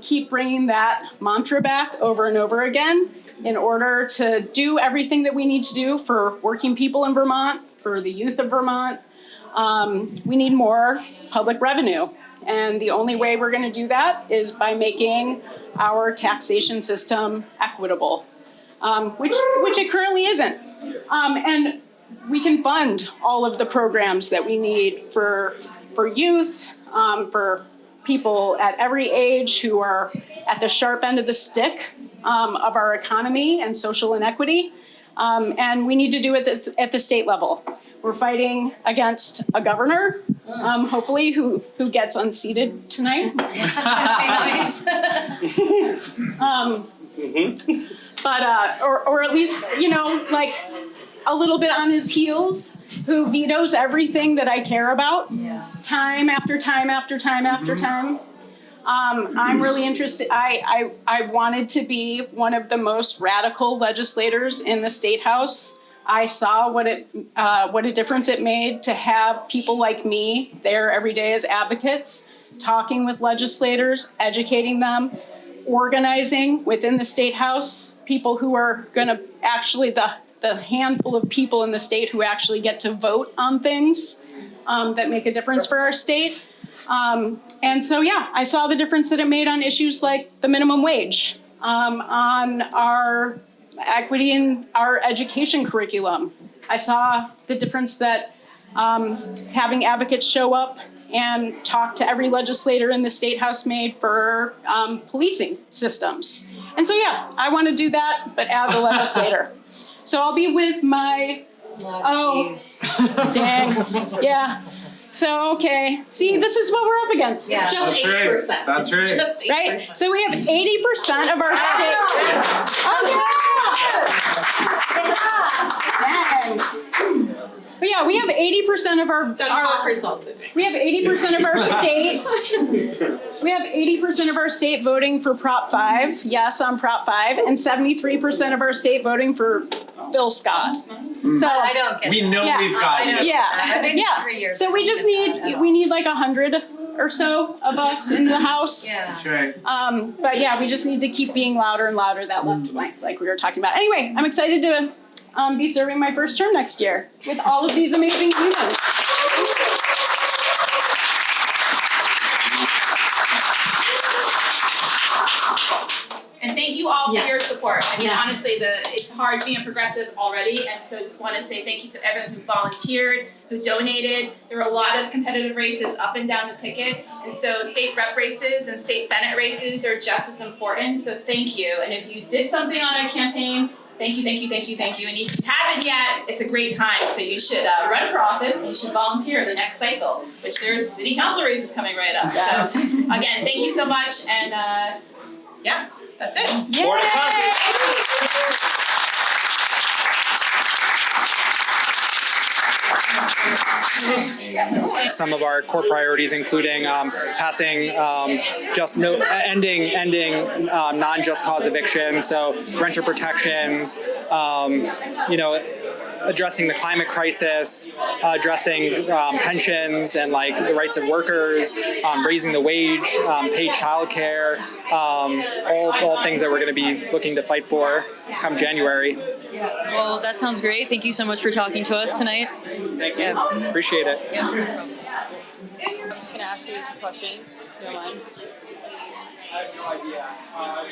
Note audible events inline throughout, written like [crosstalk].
keep bringing that mantra back over and over again in order to do everything that we need to do for working people in Vermont, for the youth of Vermont. Um, we need more public revenue. And the only way we're going to do that is by making our taxation system equitable, um, which, which it currently isn't. Um, and we can fund all of the programs that we need for, for youth, um, for people at every age who are at the sharp end of the stick um, of our economy and social inequity. Um, and we need to do it at the, at the state level. We're fighting against a governor, um, hopefully, who, who gets unseated tonight. [laughs] um, but, uh, or, or at least, you know, like a little bit on his heels, who vetoes everything that I care about, time after time after time after time. Um, I'm really interested. I, I, I wanted to be one of the most radical legislators in the state house. I saw what it uh, what a difference it made to have people like me there every day as advocates, talking with legislators, educating them, organizing within the state house people who are going to actually the the handful of people in the state who actually get to vote on things um, that make a difference for our state. Um, and so, yeah, I saw the difference that it made on issues like the minimum wage, um, on our equity in our education curriculum. I saw the difference that um, having advocates show up and talk to every legislator in the state house made for um, policing systems. And so, yeah, I want to do that, but as a legislator. So I'll be with my, oh, [laughs] dang, yeah. So, okay, see, this is what we're up against. Yeah. Just That's eight right. percent. That's right. Just eight Right? So we have 80% of our state. Oh, yeah. dang. But yeah, we have 80% of our, Doug our Hopper's also doing. we have 80% of our [laughs] state we have 80% of our state voting for Prop 5, yes on Prop 5, and 73% of our state voting for Phil Scott. So I don't get We know Yeah. we've got I know. yeah, yeah. three years. So we just get that at need we need like a hundred or so of us in the [laughs] house. Yeah. Right. Um, but yeah, we just need to keep being louder and louder that left flank, like we were talking about. Anyway, I'm excited to um, be serving my first term next year with all of these amazing humans. And thank you all for Yeah. your support. I mean, Yeah. honestly, the it's hard being a progressive already, and so just want to say thank you to everyone who volunteered, who donated. There were a lot of competitive races up and down the ticket, and so state rep races and state senate races are just as important. So thank you. And if you did something on our campaign, thank you, thank you, thank you, thank you. And if you haven't yet, it's a great time. So you should uh, run for office and you should volunteer the next cycle, which there's city council races coming right up. Yes. So again, thank you so much, and uh, yeah, that's it. More to come. some of our core priorities, including um, passing um, just no ending ending um, non-just cause evictions, so renter protections, um, you know. Addressing the climate crisis, uh, addressing um, pensions and like the rights of workers, um, raising the wage, um, paid childcare, um, all all things that we're going to be looking to fight for come January. Well, that sounds great. Thank you so much for talking to us tonight. Thank you. Yeah. Appreciate it. Yeah. I'm just gonna ask you some questions, if you don't mind. I have no idea. Uh,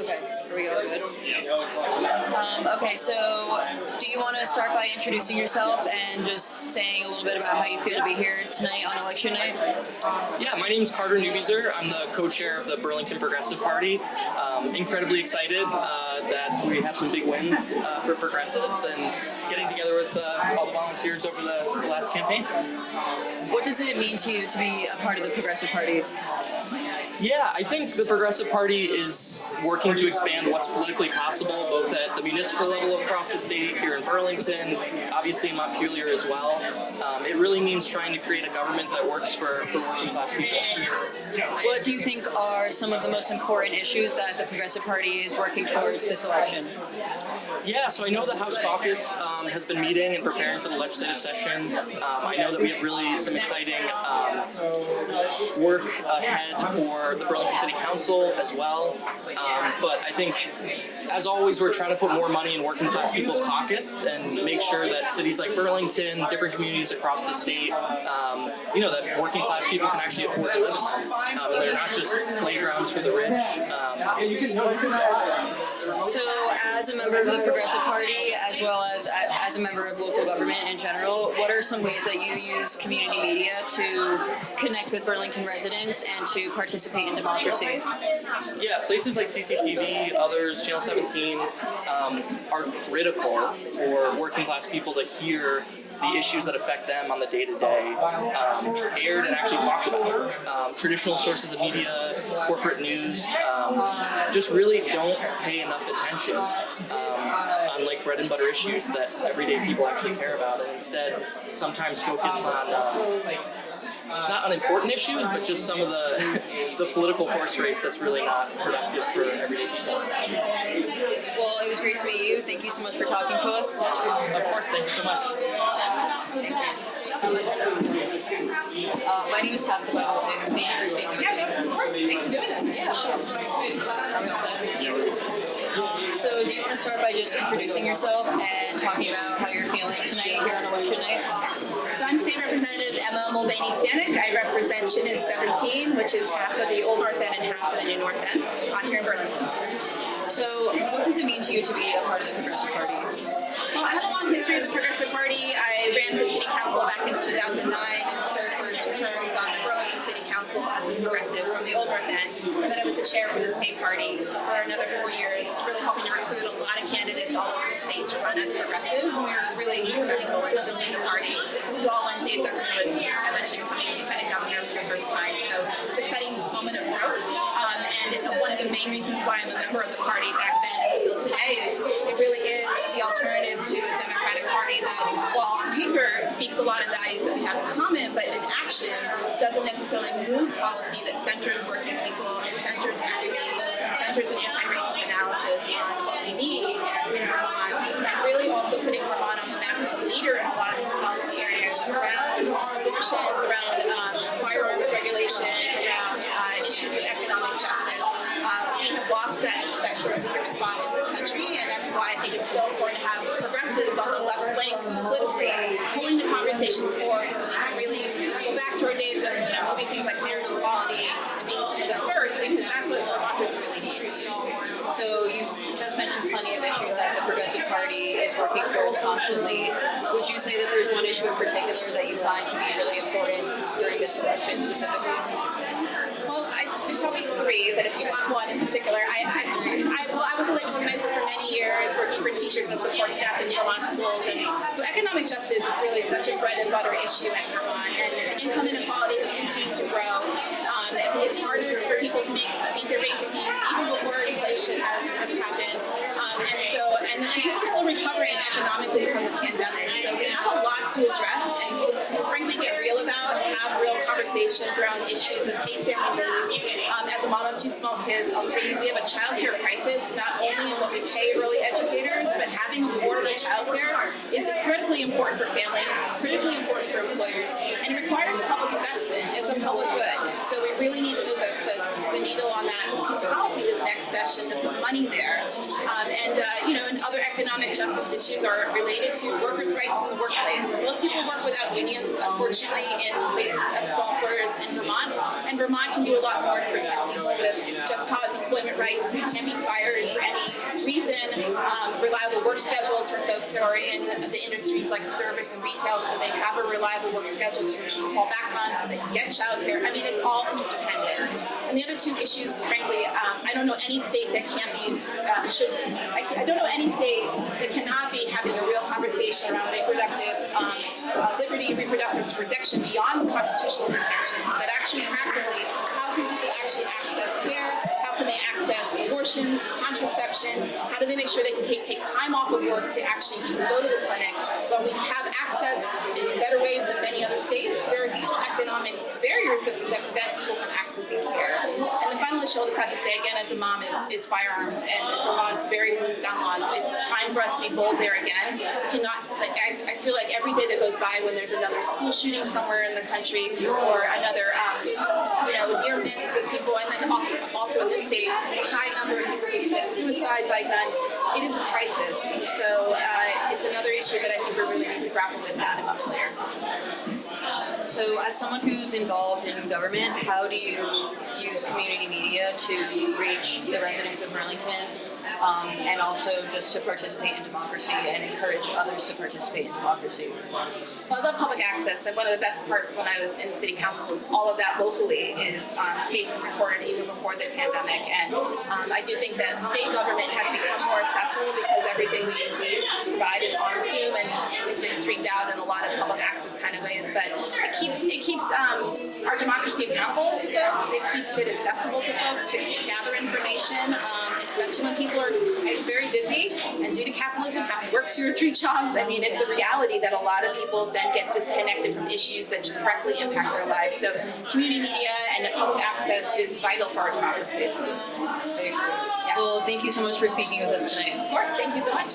Okay, here we go. Good. Um, okay, so do you want to start by introducing yourself and just saying a little bit about how you feel to be here tonight on election night? Yeah, my name is Carter Neubieser. I'm the co-chair of the Burlington Progressive Party. Um, incredibly excited uh, that we have some big wins uh, for progressives and getting together with uh, all the volunteers over the, the last campaign. What does it mean to you to be a part of the Progressive Party? Yeah, I think the Progressive Party is working to expand what's politically possible, both at the municipal level across the state, here in Burlington, obviously in Montpelier as well. Um, it really means trying to create a government that works for, for working class people. What do you think are some of the most important issues that the Progressive Party is working towards this election? Yeah, so I know the House Caucus um, has been meeting and preparing for the legislative session. Um, I know that we have really some exciting um, work ahead for the Burlington City Council as well. Um, but I think, as always, we're trying to put more money in working class people's pockets and make sure that cities like Burlington, different communities across the state, um, you know, that working class people can actually afford to live in. Um, they're not just playgrounds for the rich. So, as a member of the Progressive Party, as well as as a member of local government in general, what are some ways that you use community media to connect with Burlington residents and to participate in democracy? Yeah, places like CCTV, others, Channel 17, um, are critical for working class people to hear the issues that affect them on the day to day aired and actually talked about. Um, traditional sources of media, corporate news, um, just really don't pay enough attention um, on like bread and butter issues that everyday people actually care about, and instead sometimes focus on. Uh, not unimportant issues, but just some of the [laughs] the political horse race that's really not productive for everyday people. Well, it was great to meet you. Thank you so much for talking to us. Of course, thank you so much. Thank you. Uh, my name is Tabitha Bell, and thank you for speaking with. Of course, thanks for doing this. Yeah, of course. Um, so, do you want to start by just introducing yourself and talking about how you're feeling tonight here on election night? So I'm State Representative Emma Mulvaney Stanak. I represent Unit 17, which is half of the Old North End and half of the New North End uh, here in Burlington. So, what does it mean to you to be a part of the Progressive Party? I have a long history of the Progressive Party. I ran for City Council back in 2009 and served for two terms on the Burlington City Council as a progressive from the Old North End. And then I was the chair for the state party for another four years, really helping to recruit a lot of candidates all over the state to run as progressives. And we were really successful in building the party. This was all when Dave Zuckerman was, I mentioned, becoming lieutenant governor for the first time. So it's an exciting moment of growth. Um, and one of the main reasons why I'm a member of the party back action doesn't necessarily move policy that centers working people and centers centers an anti-racist analysis on what we need in Vermont, and really also putting Vermont on the map as a leader in a lot of these policy areas around abortions, around um, firearms regulation, around uh, issues of economic justice. Uh, we have lost that, that sort of leader spot in the country, and that's why I think it's so important to have progressives on the left flank politically pulling the conversations forward so we can really our days of you know, moving things like marriage equality and being the first, because that's what Vermonters really need. So, you've just mentioned plenty of issues that the Progressive Party is working towards constantly. Would you say that there's one issue in particular that you find to be really important during this election specifically? Well, I, there's probably three, but if you want one in particular, I, I, I, well, I was a labor organizer for many years, working for teachers and support staff in Vermont schools, and justice is really such a bread and butter issue in Vermont, and income inequality has continued to grow. Um, it's harder for people to make meet their basic needs even before inflation has, has happened, um, and so and, and people are still recovering economically from the pandemic. So we have a lot to address, and let's frankly get real about have real conversations around issues of paid family leave. Um, as small kids, I'll tell you we have a child care crisis, not only in what we pay early educators, but having affordable child care is critically important for families, it's critically important for employers, and it requires public investment. It's a public good. So we really need to move the, the, the needle on that piece of policy session to put money there. Um, and, uh, you know, and other economic justice issues are related to workers' rights in the workplace. Most people work without unions, unfortunately, in places of small employers in Vermont, and Vermont can do a lot more to protect people with just cause employment rights who can't be fired for any reason, um, reliable work schedules for folks who are in the industries like service and retail, so they have a reliable work schedule to, to fall back on, so they can get childcare. I mean, it's all interdependent. And the other two issues, frankly, um, I don't know any state that can't be, uh, should, I, can, I don't know any state that cannot be having a real conversation around reproductive um, uh, liberty, reproductive protection beyond constitutional protections, but actually practically, how can people actually access care? How can they access abortions, contraception? How do they make sure they can take time off of work to actually even go to the clinic? But we have access in better ways than many other states. There are still economic barriers that, that prevent people from accessing care. And just have to say again as a mom is, is firearms and Vermont's very loose gun laws. It's time for us to be bold there again. Cannot, like, I, I feel like every day that goes by when there's another school shooting somewhere in the country or another, um, you know, near miss with people, and then also, also in this state, a high number of people who commit suicide by gun. It is a crisis. So uh, it's another issue that I think we really need to grapple with down in Montpelier. So, as someone who's involved in government, how do you use community media to reach the residents of Burlington um, and also just to participate in democracy and encourage others to participate in democracy? Well, I love public access, and one of the best parts when I was in city council was all of that locally is um, taped and recorded even before the pandemic. And um, I do think that state government has become more accessible because everything we, we provide is on Zoom and it's been streamed out in a lot of public access kind of ways. But it keeps it keeps um, our democracy accountable to folks. It keeps it accessible to folks to gather information, um, especially when people are very busy and due to capitalism have to work two or three jobs. I mean, it's a reality that a lot of people then get disconnected from issues that directly impact their lives. So community media and public access is vital for our democracy. Yeah. Well, thank you so much for speaking with us tonight. Of course, thank you so much.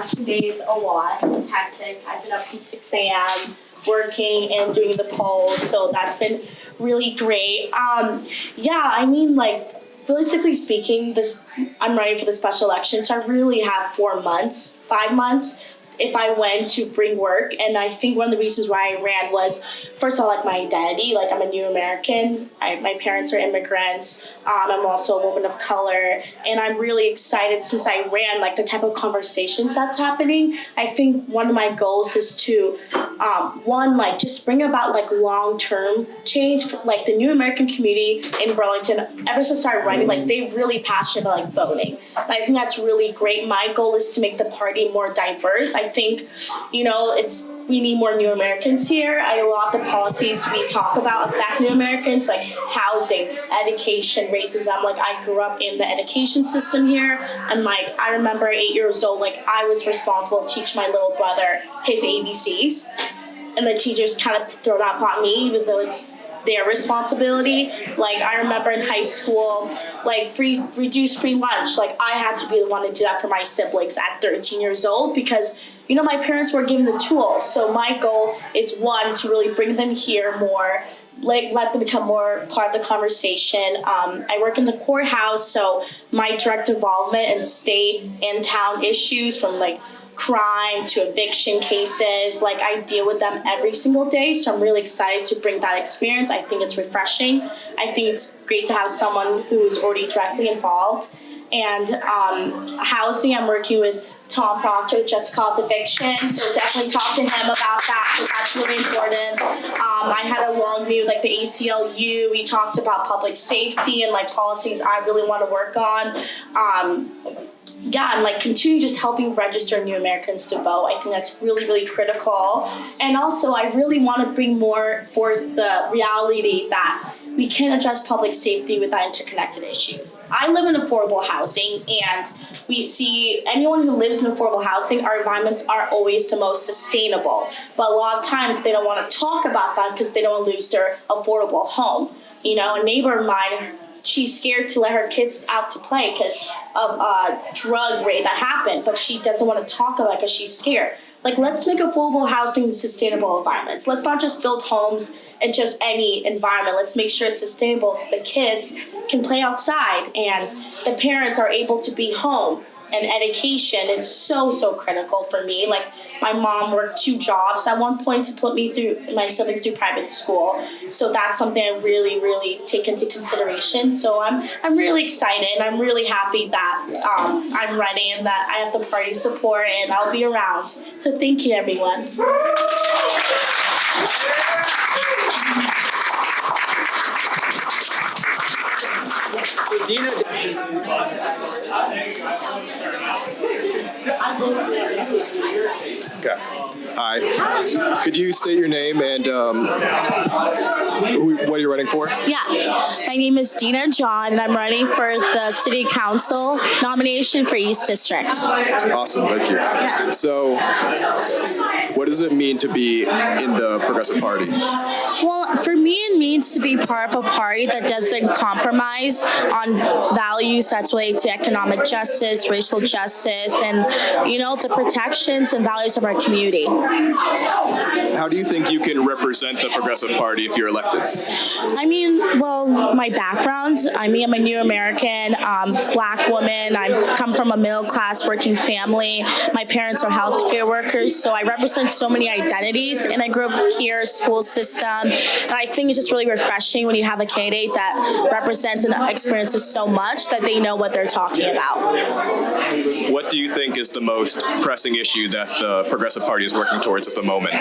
election day is a lot. It's hectic. I've been up since 6 a.m. working and doing the polls, so that's been really great. Um, yeah, I mean, like, realistically speaking, this I'm running for the special election, so I really have four months, five months if I went to bring work. And I think one of the reasons why I ran was, first of all, like my identity. Like I'm a new American. I, my parents are immigrants. Um, I'm also a woman of color, and I'm really excited since I ran. Like the type of conversations that's happening. I think one of my goals is to, um, one, like just bring about like long term change. For, like the new American community in Burlington, ever since I started running, like they really passionate about like voting. And I think that's really great. My goal is to make the party more diverse. I think, you know, it's we need more new Americans here. I love the policies we talk about affect new Americans, like housing, education, racism. Like I grew up in the education system here, and like I remember eight years old, like I was responsible to teach my little brother his ABCs, and the teachers kind of throw that upon me, even though it's their responsibility. Like I remember in high school, like free reduced free lunch. Like I had to be the one to do that for my siblings at 13 years old because you know my parents were given the tools. So my goal is one to really bring them here more. Like let them become more part of the conversation. Um, I work in the courthouse, so my direct involvement in state and town issues from like crime to eviction cases. Like I deal with them every single day, so I'm really excited to bring that experience. I think it's refreshing. I think it's great to have someone who is already directly involved. And um, housing, I'm working with Tom Proctor, Just Cause Eviction, so definitely talk to him about that because that's really important. Um, I had a long meeting with like the ACLU. We talked about public safety and like policies I really want to work on. Um, yeah, and like continue just helping register new Americans to vote. I think that's really, really critical. And also, I really want to bring more forth the reality that we can address public safety without interconnected issues. I live in affordable housing, and we see anyone who lives in affordable housing, our environments aren't always the most sustainable. But a lot of times, they don't want to talk about that because they don't lose their affordable home. You know, a neighbor of mine she's scared to let her kids out to play because of a drug raid that happened, but she doesn't want to talk about it because she's scared. Like, let's make affordable housing sustainable environments. Let's not just build homes in just any environment. Let's make sure it's sustainable so the kids can play outside and the parents are able to be home. And education is so, so critical for me. Like, my mom worked two jobs at one point to put me through my siblings through private school. So that's something I really, really take into consideration. So I'm I'm really excited and I'm really happy that um, I'm running and that I have the party support and I'll be around. So thank you everyone. Dina, Okay. Hi. Could you state your name and um, who, what are you running for? Yeah, my name is Dina John and I'm running for the City Council nomination for East District. Awesome, thank you. So, what does it mean to be in the Progressive Party? Well, for me, it means to be part of a party that doesn't compromise on values that's related to economic justice, racial justice, and you know the protections and values of our community. How do you think you can represent the Progressive Party if you're elected? I mean, well, my background. I mean, I'm a New American, um, Black woman. I come from a middle class working family. My parents are healthcare workers, so I represent so many identities. And I grew up here, school system, and I think it's just really refreshing when you have a candidate that represents and experiences so much that they know what they're talking about. What do you think is the most pressing issue that the Progressive Party is working towards at the moment?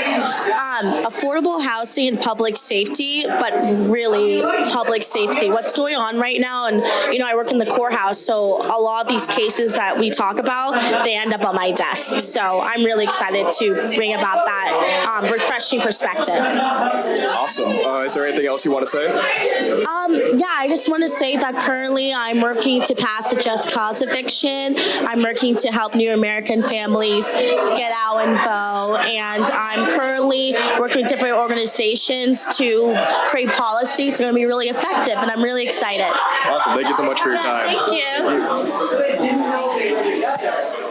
um, affordable housing and public safety, but really public safety. What's going on right now, and you know, I work in the courthouse, so a lot of these cases that we talk about, they end up on my desk. So I'm really excited to bring about that um, refreshing perspective. Awesome. Uh, is there anything else you want to say? Um, yeah, I just want to say that currently I'm working to pass a just cause eviction. I'm working to help new American families get out and vote, and I'm currently working with different organizations to create policies that are going to be really effective, and I'm really excited. Awesome. Thank you so much for your time. Thank you. I feel like anything is